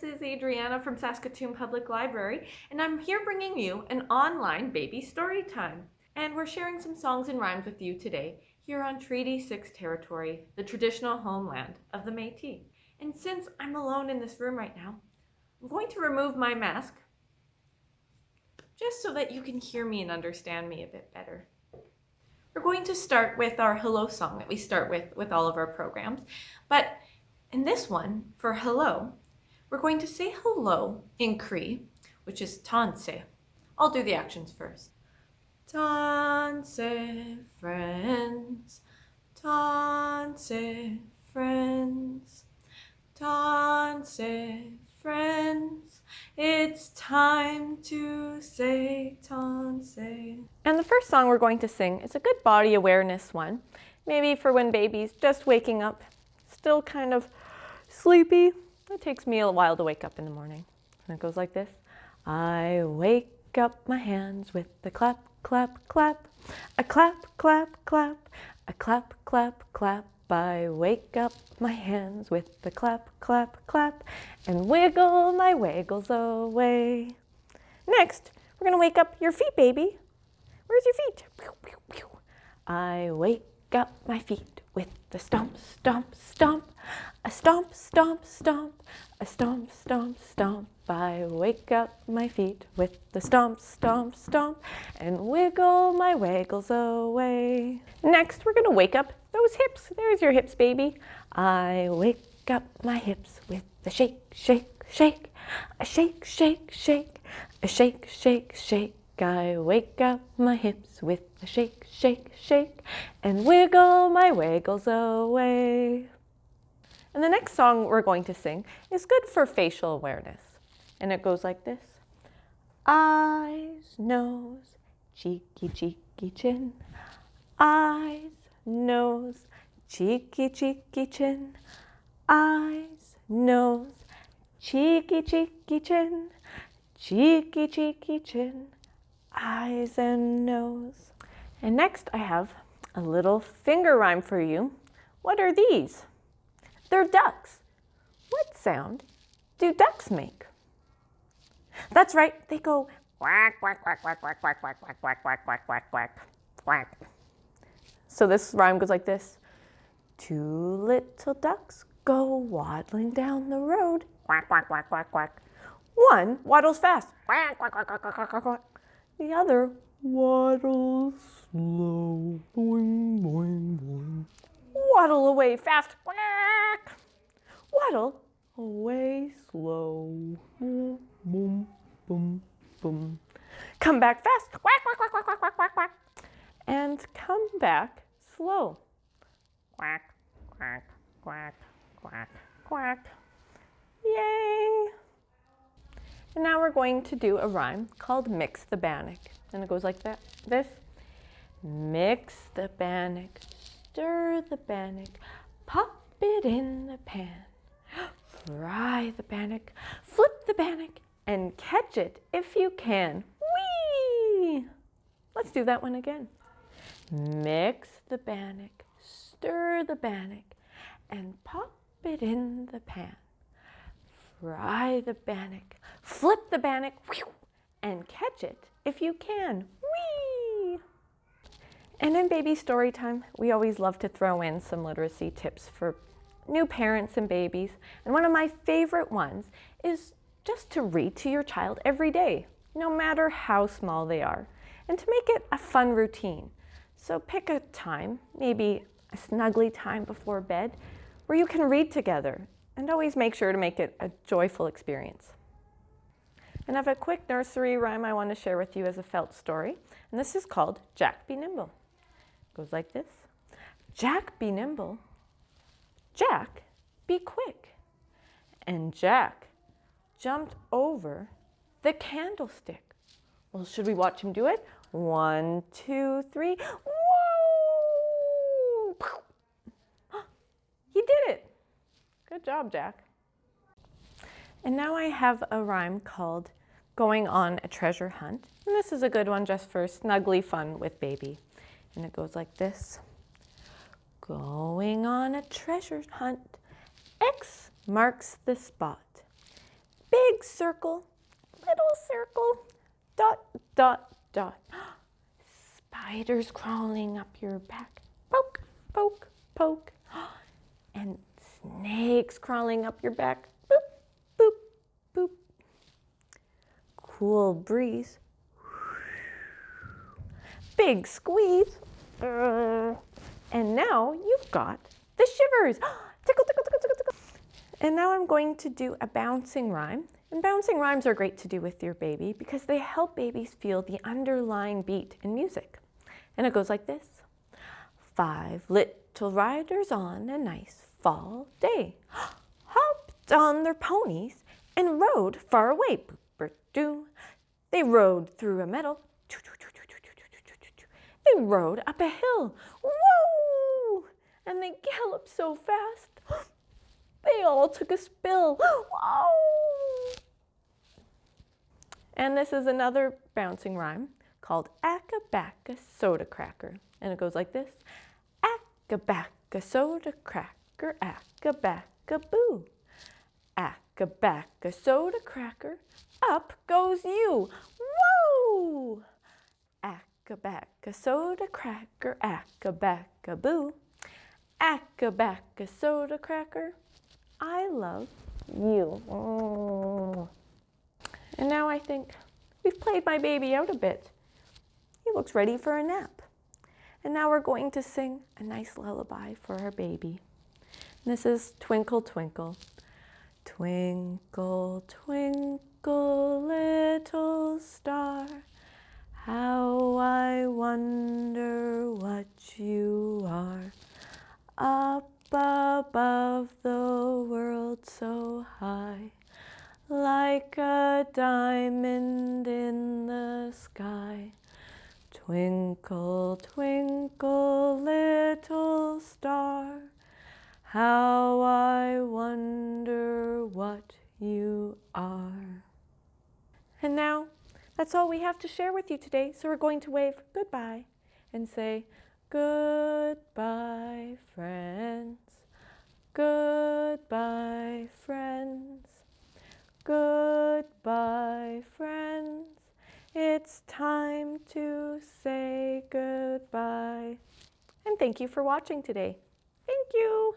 This is Adriana from Saskatoon Public Library, and I'm here bringing you an online baby story time. And we're sharing some songs and rhymes with you today here on Treaty 6 territory, the traditional homeland of the Métis. And since I'm alone in this room right now, I'm going to remove my mask just so that you can hear me and understand me a bit better. We're going to start with our hello song that we start with with all of our programs. But in this one, for hello, we're going to say hello in Cree, which is tanse. I'll do the actions first. Tanse, friends, tanse, friends, tanse, friends. It's time to say tanse. And the first song we're going to sing is a good body awareness one. Maybe for when baby's just waking up, still kind of sleepy. It takes me a while to wake up in the morning. And it goes like this. I wake up my hands with a clap, clap, clap. A clap, clap, clap. A clap, clap, clap. I wake up my hands with a clap, clap, clap. And wiggle my wiggles away. Next, we're going to wake up your feet, baby. Where's your feet? I wake up my feet with the stomp, stomp, stomp. A stomp, stomp, stomp, a stomp, stomp, stomp. I wake up my feet with the stomp, stomp, stomp, and wiggle my wiggles away. Next, we're gonna wake up those hips. There's your hips, baby. I wake up my hips with the shake, shake, shake, a shake, shake, shake, a shake, shake, shake. I wake up my hips with a shake, shake, shake, and wiggle my wiggles away. And the next song we're going to sing is good for facial awareness. And it goes like this. Eyes, nose, cheeky, cheeky chin. Eyes, nose, cheeky, cheeky chin. Eyes, nose, cheeky, cheeky chin. Cheeky, cheeky chin. Eyes and nose. And next I have a little finger rhyme for you. What are these? They're ducks. What sound do ducks make? That's right, they go quack, quack, quack, quack, quack, quack, quack, quack, quack, quack, quack, quack, quack, quack. So this rhyme goes like this. Two little ducks go waddling down the road. Quack, quack, quack, quack, quack. One waddles fast. Quack, quack, quack, quack, quack, quack, quack. The other waddles slow. Boing, boing, boing. Waddle away fast. Quack. Waddle away slow. Boom, boom, boom, boom. Come back fast. Quack, quack, quack, quack, quack, quack, quack, quack. And come back slow. Quack, quack, quack, quack, quack. Yay! And now we're going to do a rhyme called Mix the Bannock. And it goes like that, this. Mix the bannock, stir the bannock, pop it in the pan. Fry the bannock, flip the bannock, and catch it if you can. Whee! Let's do that one again. Mix the bannock, stir the bannock, and pop it in the pan. Fry the bannock, flip the bannock, and catch it if you can. Whee! And in baby story time, we always love to throw in some literacy tips for new parents and babies. And one of my favorite ones is just to read to your child every day, no matter how small they are, and to make it a fun routine. So pick a time, maybe a snuggly time before bed, where you can read together, and always make sure to make it a joyful experience. And I have a quick nursery rhyme I want to share with you as a felt story, and this is called Jack Be Nimble. Goes like this. Jack be nimble, Jack, be quick. And Jack jumped over the candlestick. Well, should we watch him do it? One, two, three. Whoa! He did it. Good job, Jack. And now I have a rhyme called Going on a Treasure Hunt. And this is a good one just for snuggly fun with baby. And it goes like this. Going on a treasure hunt. X marks the spot. big circle, little circle, dot, dot, dot. Spiders crawling up your back. Poke, poke, poke. And snakes crawling up your back. Boop, boop, boop. Cool breeze. Big squeeze. Uh, and now you've got the shivers. tickle, tickle, tickle, tickle, tickle. And now I'm going to do a bouncing rhyme. And bouncing rhymes are great to do with your baby because they help babies feel the underlying beat in music. And it goes like this. Five little riders on a nice fall day hopped on their ponies and rode far away. They rode through a meadow. They rode up a hill. Whoa! And they galloped so fast. They all took a spill. Whoa! And this is another bouncing rhyme called Acca-bacca soda cracker. And it goes like this. Acca-bacca soda cracker, acca-bacca boo. Acca-bacca soda cracker, up goes you. Whoa! Acca-bacca soda cracker, acca-bacca boo. Acca-bacca soda cracker, I love you. And now I think we've played my baby out a bit. He looks ready for a nap. And now we're going to sing a nice lullaby for our baby. And this is Twinkle Twinkle. Twinkle, twinkle, little star, how I wonder what you are. Up above the world so high, like a diamond in the sky. Twinkle, twinkle, little star, how I wonder what you are. And now, that's all we have to share with you today, so we're going to wave goodbye and say, Goodbye, friends. Goodbye, friends. Goodbye, friends. It's time to say goodbye. And thank you for watching today. Thank you.